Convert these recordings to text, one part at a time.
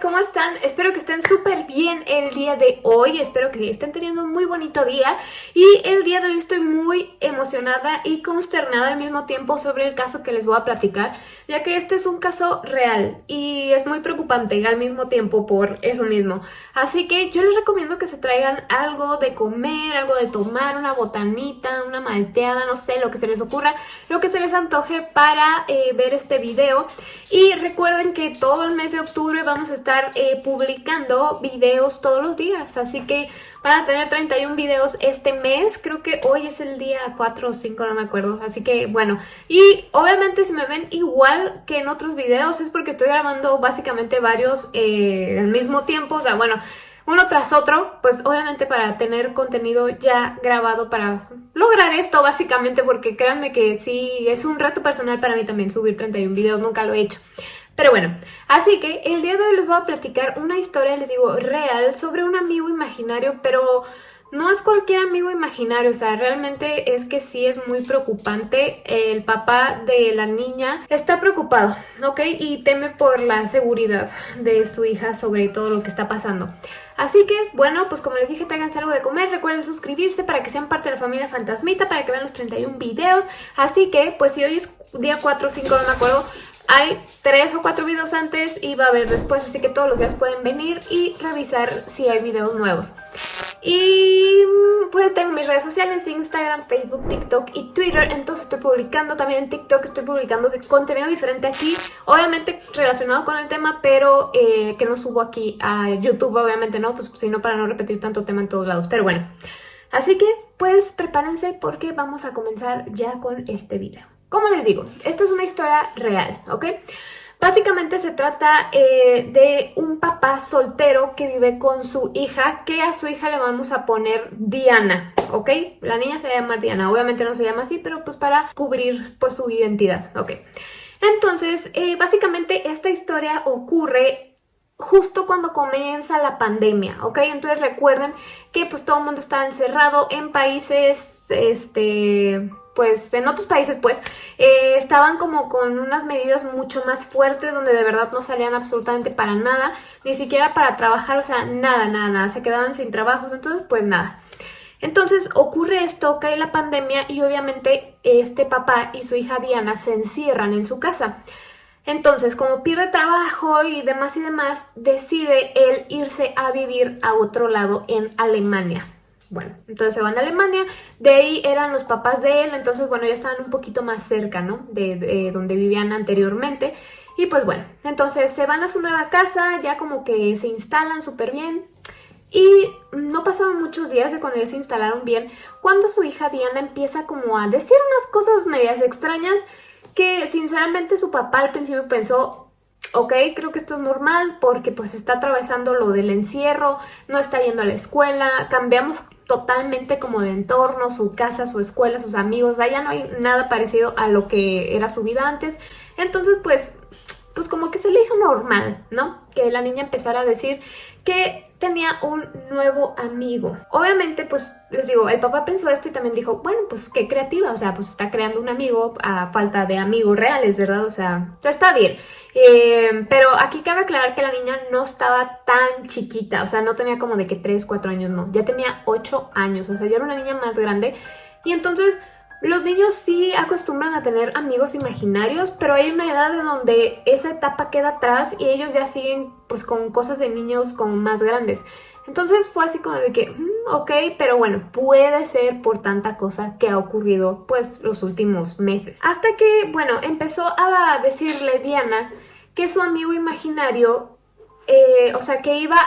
¿cómo están? Espero que estén súper bien el día de hoy, espero que estén teniendo un muy bonito día y el día de hoy estoy muy emocionada y consternada al mismo tiempo sobre el caso que les voy a platicar, ya que este es un caso real y es muy preocupante al mismo tiempo por eso mismo. Así que yo les recomiendo que se traigan algo de comer, algo de tomar, una botanita, una malteada, no sé, lo que se les ocurra, lo que se les antoje para eh, ver este video. Y recuerden que todo el mes de octubre vamos a estar eh, publicando videos todos los días, así que van a tener 31 videos este mes, creo que hoy es el día 4 o 5, no me acuerdo, así que bueno, y obviamente si me ven igual que en otros videos es porque estoy grabando básicamente varios eh, al mismo tiempo, o sea, bueno, uno tras otro, pues obviamente para tener contenido ya grabado para lograr esto básicamente porque créanme que sí, es un reto personal para mí también subir 31 videos, nunca lo he hecho. Pero bueno, así que el día de hoy les voy a platicar una historia, les digo, real sobre un amigo imaginario, pero no es cualquier amigo imaginario, o sea, realmente es que sí es muy preocupante. El papá de la niña está preocupado, ¿ok? Y teme por la seguridad de su hija sobre todo lo que está pasando. Así que, bueno, pues como les dije, tráiganse algo de comer, recuerden suscribirse para que sean parte de la familia Fantasmita, para que vean los 31 videos. Así que, pues si hoy es día 4 o 5, no me acuerdo, hay tres o cuatro videos antes y va a haber después, así que todos los días pueden venir y revisar si hay videos nuevos. Y pues tengo mis redes sociales, Instagram, Facebook, TikTok y Twitter, entonces estoy publicando también en TikTok, estoy publicando contenido diferente aquí, obviamente relacionado con el tema, pero eh, que no subo aquí a YouTube, obviamente no, pues sino para no repetir tanto tema en todos lados, pero bueno. Así que pues prepárense porque vamos a comenzar ya con este video. Como les digo, esta es una historia real, ¿ok? Básicamente se trata eh, de un papá soltero que vive con su hija, que a su hija le vamos a poner Diana, ¿ok? La niña se va a llamar Diana, obviamente no se llama así, pero pues para cubrir pues su identidad, ¿ok? Entonces, eh, básicamente esta historia ocurre justo cuando comienza la pandemia, ¿ok? Entonces recuerden que pues todo el mundo está encerrado en países, este pues en otros países pues eh, estaban como con unas medidas mucho más fuertes donde de verdad no salían absolutamente para nada, ni siquiera para trabajar, o sea, nada, nada, nada, se quedaban sin trabajos, entonces pues nada. Entonces ocurre esto, cae la pandemia y obviamente este papá y su hija Diana se encierran en su casa. Entonces, como pierde trabajo y demás y demás, decide él irse a vivir a otro lado en Alemania. Bueno, entonces se van a Alemania, de ahí eran los papás de él, entonces bueno, ya estaban un poquito más cerca, ¿no? De, donde vivían anteriormente. Y pues bueno, entonces se van a su nueva casa, ya como que se instalan súper bien. Y no pasaron muchos días de cuando ya se instalaron bien, cuando su hija Diana empieza como a decir unas cosas medias extrañas que sinceramente su papá al principio pensó, ok, creo que esto es normal porque pues está atravesando lo del encierro, no está yendo a la escuela, cambiamos totalmente como de entorno, su casa, su escuela, sus amigos, allá no hay nada parecido a lo que era su vida antes. Entonces, pues, pues como que se le hizo normal, ¿no? Que la niña empezara a decir que tenía un nuevo amigo. Obviamente, pues, les digo, el papá pensó esto y también dijo, bueno, pues qué creativa, o sea, pues está creando un amigo a falta de amigos reales, ¿verdad? O sea, está bien. Eh, pero aquí cabe aclarar que la niña no estaba tan chiquita, o sea, no tenía como de que 3, 4 años, no, ya tenía 8 años, o sea, ya era una niña más grande. Y entonces los niños sí acostumbran a tener amigos imaginarios, pero hay una edad en donde esa etapa queda atrás y ellos ya siguen pues con cosas de niños como más grandes. Entonces fue así como de que, mm, ok, pero bueno, puede ser por tanta cosa que ha ocurrido pues los últimos meses. Hasta que, bueno, empezó a decirle Diana que su amigo imaginario, eh, o sea, que iba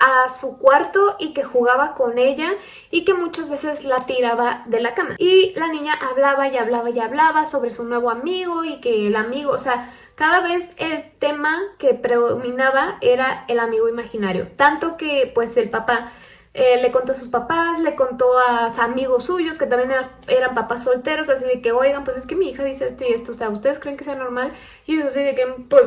a su cuarto y que jugaba con ella y que muchas veces la tiraba de la cama. Y la niña hablaba y hablaba y hablaba sobre su nuevo amigo y que el amigo, o sea, cada vez el tema que predominaba era el amigo imaginario. Tanto que pues el papá eh, le contó a sus papás, le contó a amigos suyos que también eran, papás solteros, así de que, oigan, pues es que mi hija dice esto y esto, o sea, ¿ustedes creen que sea normal? Y ellos así de que, pues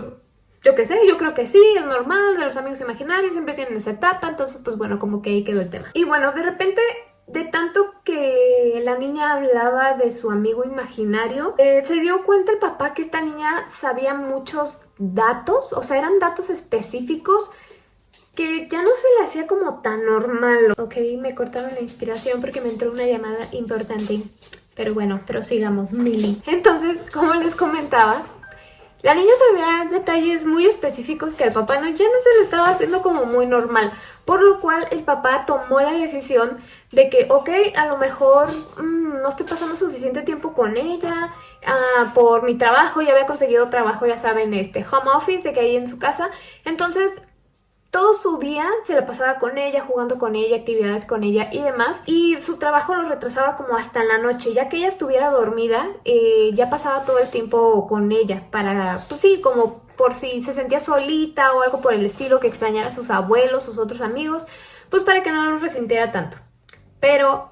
yo qué sé, yo creo que sí, es normal, de los amigos imaginarios siempre tienen esa etapa, entonces pues bueno, como que ahí quedó el tema. Y bueno, de repente de tanto que la niña hablaba de su amigo imaginario, eh, se dio cuenta el papá que esta niña sabía muchos datos, o sea, eran datos específicos que ya no se le hacía como tan normal. Ok, me cortaron la inspiración porque me entró una llamada importante. Pero bueno, prosigamos, Mili. Entonces, como les comentaba, la niña sabía detalles muy específicos que al papá no, ya no se le estaba haciendo como muy normal, por lo cual el papá tomó la decisión de que, ok, a lo mejor mm, no estoy pasando suficiente tiempo con ella, ah, por mi trabajo, ya había conseguido trabajo, ya saben, este home office, de que hay en su casa, entonces todo su día se la pasaba con ella, jugando con ella, actividades con ella y demás. Y su trabajo lo retrasaba como hasta en la noche. Ya que ella estuviera dormida, eh, ya pasaba todo el tiempo con ella para, pues sí, como por si se sentía solita o algo por el estilo, que extrañara a sus abuelos, sus otros amigos, pues para que no los resintiera tanto. Pero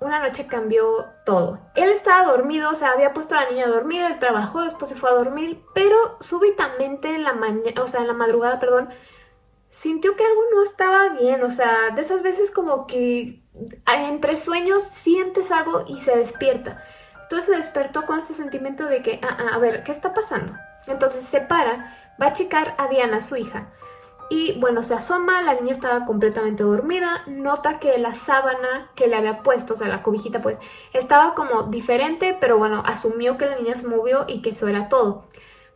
una noche cambió todo. Él estaba dormido, o sea, había puesto a la niña a dormir, él trabajó, después se fue a dormir, pero súbitamente en la mañana, o sea, en la madrugada, perdón, sintió que algo no estaba bien, o sea, de esas veces como que entre sueños sientes algo y se despierta. Entonces se despertó con este sentimiento de que, ah, ah, a ver, ¿qué está pasando? Entonces se para, va a checar a Diana, su hija, y bueno, se asoma, la niña estaba completamente dormida, nota que la sábana que le había puesto, o sea, la cobijita pues, estaba como diferente, pero bueno, asumió que la niña se movió y que eso era todo.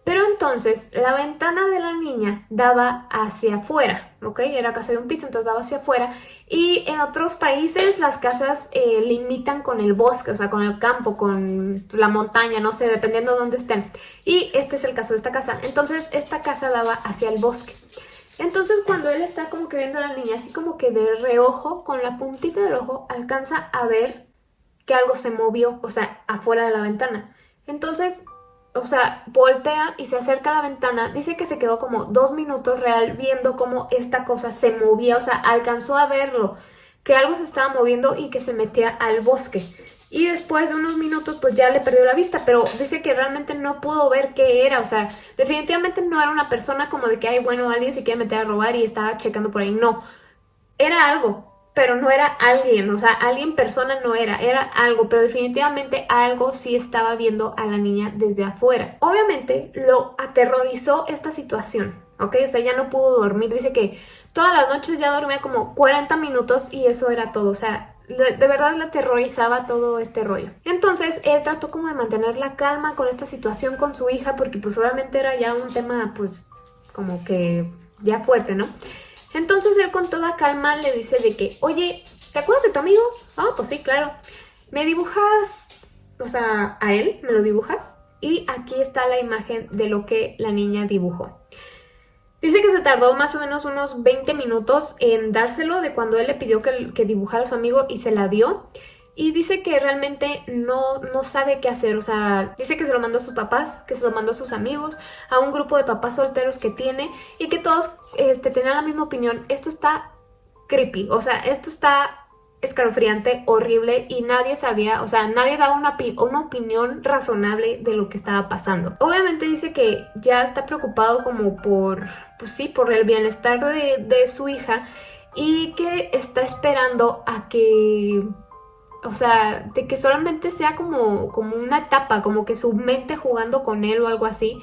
Pero entonces la ventana de la niña daba hacia afuera, ¿ok? Era casa de un piso, entonces daba hacia afuera. Y en otros países las casas eh, limitan con el bosque, o sea, con el campo, con la montaña, no sé, dependiendo de dónde estén. Y este es el caso de esta casa. Entonces esta casa daba hacia el bosque. Entonces cuando él está como que viendo a la niña, así como que de reojo, con la puntita del ojo, alcanza a ver que algo se movió, o sea, afuera de la ventana. Entonces o sea, voltea y se acerca a la ventana, dice que se quedó como dos minutos real viendo cómo esta cosa se movía, o sea, alcanzó a verlo, que algo se estaba moviendo y que se metía al bosque. Y después de unos minutos pues ya le perdió la vista, pero dice que realmente no pudo ver qué era, o sea, definitivamente no era una persona como de que, ay, bueno, alguien se quiere meter a robar y estaba checando por ahí, no, era algo, pero no era alguien, o sea, alguien persona no era, era algo, pero definitivamente algo sí estaba viendo a la niña desde afuera. Obviamente lo aterrorizó esta situación, ¿ok? O sea, ya no pudo dormir, dice que todas las noches ya dormía como 40 minutos y eso era todo, o sea, de, verdad le aterrorizaba todo este rollo. Entonces él trató como de mantener la calma con esta situación con su hija porque pues obviamente era ya un tema pues como que ya fuerte, ¿no? Entonces él con toda calma le dice de que, oye, ¿te acuerdas de tu amigo? Ah, pues sí, claro. ¿Me dibujas, o sea, a él? ¿Me lo dibujas? Y aquí está la imagen de lo que la niña dibujó. Dice que se tardó más o menos unos 20 minutos en dárselo de cuando él le pidió que, que dibujara a su amigo y se la dio y dice que realmente no, no sabe qué hacer, o sea, dice que se lo mandó a sus papás, que se lo mandó a sus amigos, a un grupo de papás solteros que tiene y que todos este, tenían la misma opinión. Esto está creepy, o sea, esto está escalofriante, horrible y nadie sabía, o sea, nadie daba una, una opinión razonable de lo que estaba pasando. Obviamente dice que ya está preocupado como por, pues sí, por el bienestar de, de su hija y que está esperando a que o sea, de que solamente sea como, como una etapa, como que su mente jugando con él o algo así,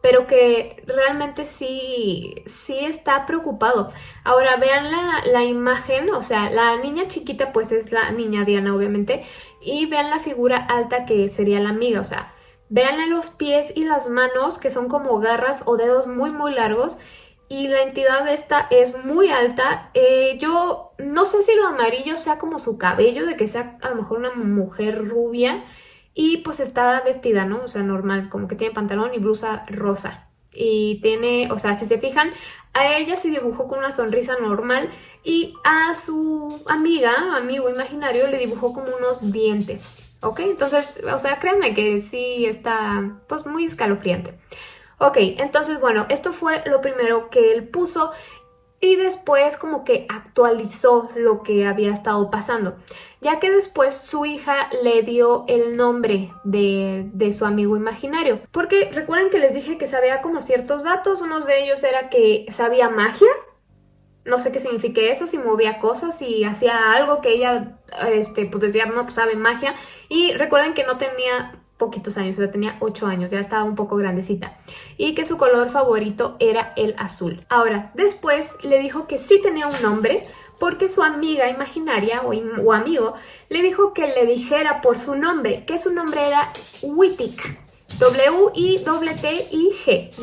pero que realmente sí, sí está preocupado. Ahora vean la, la, imagen, o sea, la niña chiquita pues es la niña Diana obviamente, y vean la figura alta que sería la amiga, o sea, vean los pies y las manos que son como garras o dedos muy muy largos y la entidad esta es muy alta. Eh, yo no sé si lo amarillo sea como su cabello, de que sea a lo mejor una mujer rubia y pues está vestida, ¿no? O sea, normal, como que tiene pantalón y blusa rosa. Y tiene, o sea, si se fijan, a ella se dibujó con una sonrisa normal y a su amiga, amigo imaginario, le dibujó como unos dientes, ¿ok? Entonces, o sea, créanme que sí está, pues, muy escalofriante. Ok, entonces bueno, esto fue lo primero que él puso y después como que actualizó lo que había estado pasando, ya que después su hija le dio el nombre de, de, su amigo imaginario. Porque recuerden que les dije que sabía como ciertos datos, uno de ellos era que sabía magia, no sé qué signifique eso, si movía cosas, si hacía algo que ella, este, pues decía, no, pues sabe magia. Y recuerden que no tenía poquitos años, o sea, tenía 8 años, ya estaba un poco grandecita. Y que su color favorito era el azul. Ahora, después le dijo que sí tenía un nombre, porque su amiga imaginaria o, amigo le dijo que le dijera por su nombre, que su nombre era Wittig. W-I-T-I-G,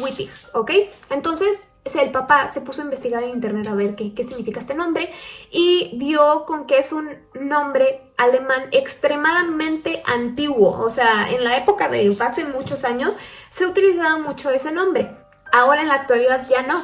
Wittig, ¿ok? Entonces el papá se puso a investigar en internet a ver qué, qué, significa este nombre y vio con que es un nombre alemán extremadamente antiguo. O sea, en la época de hace muchos años se utilizaba mucho ese nombre. Ahora en la actualidad ya no.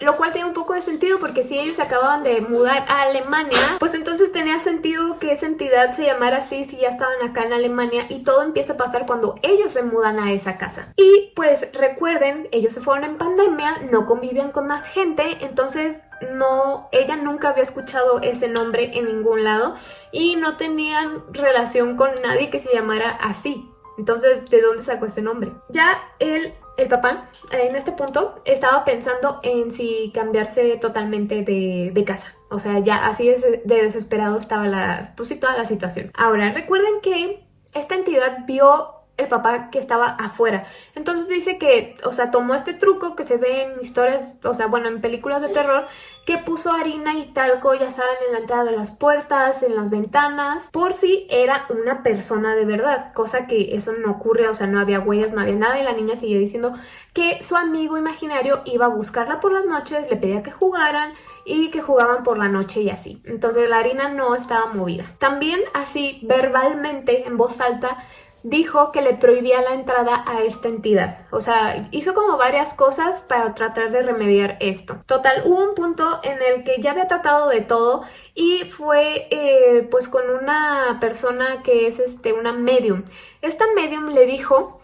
Lo cual tiene un poco de sentido porque si ellos acababan de mudar a Alemania, pues entonces tenía sentido que esa entidad se llamara así si ya estaban acá en Alemania y todo empieza a pasar cuando ellos se mudan a esa casa. Y pues recuerden, ellos se fueron en pandemia, no convivían con más gente, entonces no, ella nunca había escuchado ese nombre en ningún lado y no tenían relación con nadie que se llamara así. Entonces, ¿de dónde sacó ese nombre? Ya él el papá en este punto estaba pensando en si cambiarse totalmente de, casa. O sea, ya así de, desesperado estaba la, pues toda la situación. Ahora, recuerden que esta entidad vio el papá que estaba afuera. Entonces dice que, o sea, tomó este truco que se ve en historias, o sea, bueno, en películas de terror, que puso harina y talco, ya saben, en la entrada de las puertas, en las ventanas, por si era una persona de verdad, cosa que eso no ocurre, o sea, no había huellas, no había nada, y la niña seguía diciendo que su amigo imaginario iba a buscarla por las noches, le pedía que jugaran y que jugaban por la noche y así. Entonces la harina no estaba movida. También así, verbalmente, en voz alta, dijo que le prohibía la entrada a esta entidad. O sea, hizo como varias cosas para tratar de remediar esto. Total, hubo un punto en el que ya había tratado de todo y fue eh, pues con una persona que es este, una medium. Esta medium le dijo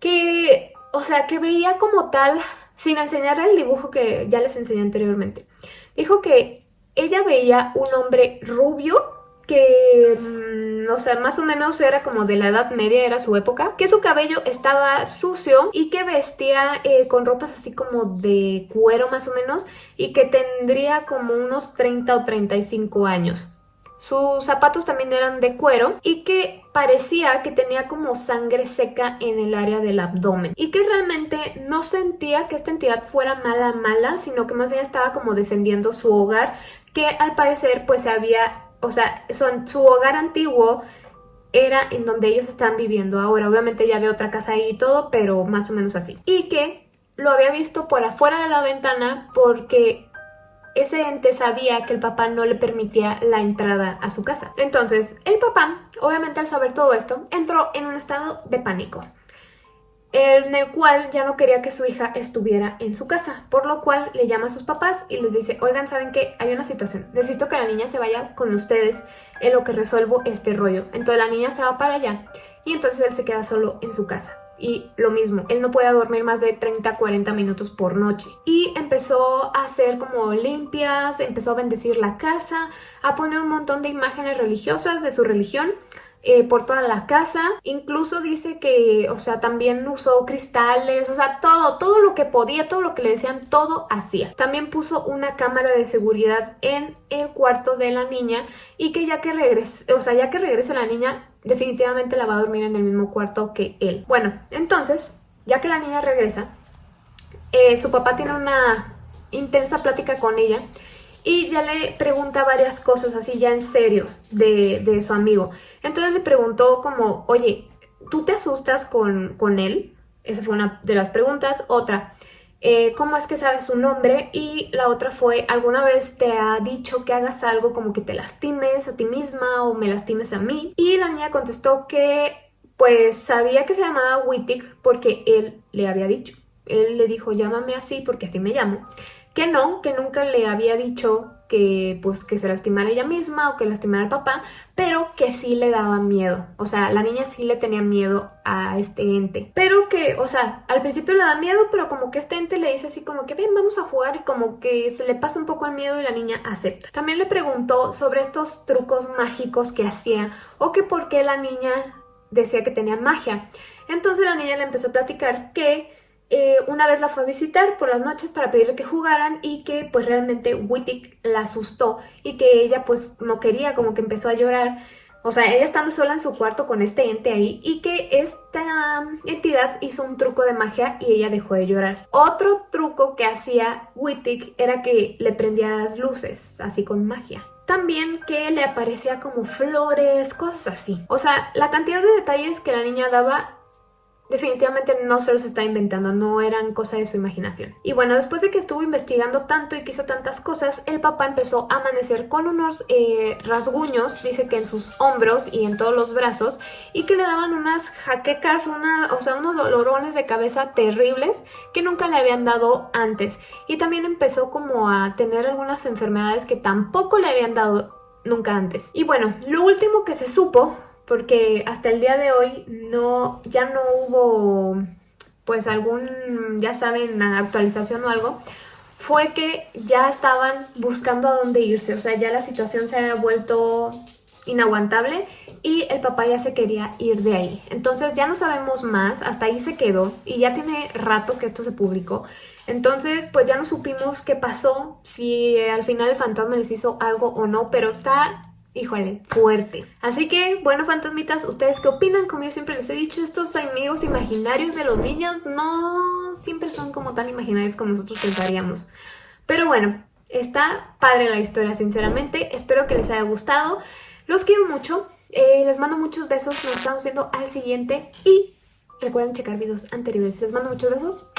que, o sea, que veía como tal, sin enseñar el dibujo que ya les enseñé anteriormente, dijo que ella veía un hombre rubio que, mm, o sea, más o menos era como de la edad media, era su época, que su cabello estaba sucio y que vestía eh, con ropas así como de cuero más o menos y que tendría como unos 30 o 35 años. Sus zapatos también eran de cuero y que parecía que tenía como sangre seca en el área del abdomen y que realmente no sentía que esta entidad fuera mala mala, sino que más bien estaba como defendiendo su hogar que al parecer pues se había o sea, su hogar antiguo era en donde ellos están viviendo ahora. Obviamente ya había otra casa ahí y todo, pero más o menos así. Y que lo había visto por afuera de la ventana porque ese ente sabía que el papá no le permitía la entrada a su casa. Entonces, el papá, obviamente al saber todo esto, entró en un estado de pánico en el cual ya no quería que su hija estuviera en su casa, por lo cual le llama a sus papás y les dice, oigan, ¿saben qué? Hay una situación, necesito que la niña se vaya con ustedes en lo que resuelvo este rollo. Entonces la niña se va para allá y entonces él se queda solo en su casa. Y lo mismo, él no puede dormir más de 30-40 minutos por noche. Y empezó a hacer como limpias, empezó a bendecir la casa, a poner un montón de imágenes religiosas de su religión eh, por toda la casa. Incluso dice que, o sea, también usó cristales, o sea, todo, todo lo que podía, todo lo que le decían, todo hacía. También puso una cámara de seguridad en el cuarto de la niña y que ya que regrese, o sea, ya que regrese la niña, definitivamente la va a dormir en el mismo cuarto que él. Bueno, entonces, ya que la niña regresa, eh, su papá tiene una intensa plática con ella y ya le pregunta varias cosas así ya en serio de, su amigo. Entonces le preguntó como, oye, ¿tú te asustas con, con él? Esa fue una de las preguntas. Otra, eh, ¿cómo es que sabes su nombre? Y la otra fue, ¿alguna vez te ha dicho que hagas algo como que te lastimes a ti misma o me lastimes a mí? Y la niña contestó que pues sabía que se llamaba Wittig porque él le había dicho. Él le dijo, llámame así porque así me llamo que no, que nunca le había dicho que pues que se lastimara ella misma o que lastimara al papá, pero que sí le daba miedo. O sea, la niña sí le tenía miedo a este ente. Pero que, o sea, al principio le da miedo, pero como que este ente le dice así como que ven, vamos a jugar y como que se le pasa un poco el miedo y la niña acepta. También le preguntó sobre estos trucos mágicos que hacía o que por qué la niña decía que tenía magia. Entonces la niña le empezó a platicar que eh, una vez la fue a visitar por las noches para pedirle que jugaran y que pues realmente Wittig la asustó y que ella pues no quería, como que empezó a llorar. O sea, ella estando sola en su cuarto con este ente ahí y que esta entidad hizo un truco de magia y ella dejó de llorar. Otro truco que hacía Wittig era que le prendía las luces, así con magia. También que le aparecía como flores, cosas así. O sea, la cantidad de detalles que la niña daba definitivamente no se los está inventando, no eran cosa de su imaginación. Y bueno, después de que estuvo investigando tanto y que hizo tantas cosas, el papá empezó a amanecer con unos eh, rasguños, dice que en sus hombros y en todos los brazos, y que le daban unas jaquecas, una, o sea, unos dolorones de cabeza terribles que nunca le habían dado antes. Y también empezó como a tener algunas enfermedades que tampoco le habían dado nunca antes. Y bueno, lo último que se supo porque hasta el día de hoy no, ya no hubo pues algún, ya saben, actualización o algo, fue que ya estaban buscando a dónde irse, o sea, ya la situación se había vuelto inaguantable y el papá ya se quería ir de ahí. Entonces ya no sabemos más, hasta ahí se quedó y ya tiene rato que esto se publicó. Entonces pues ya no supimos qué pasó, si al final el fantasma les hizo algo o no, pero está híjole, fuerte. Así que, bueno, fantasmitas, ¿ustedes qué opinan? Como yo siempre les he dicho, estos amigos imaginarios de los niños no siempre son como tan imaginarios como nosotros pensaríamos. Pero bueno, está padre la historia, sinceramente. Espero que les haya gustado. Los quiero mucho. Eh, les mando muchos besos. Nos estamos viendo al siguiente. Y recuerden checar videos anteriores. Les mando muchos besos.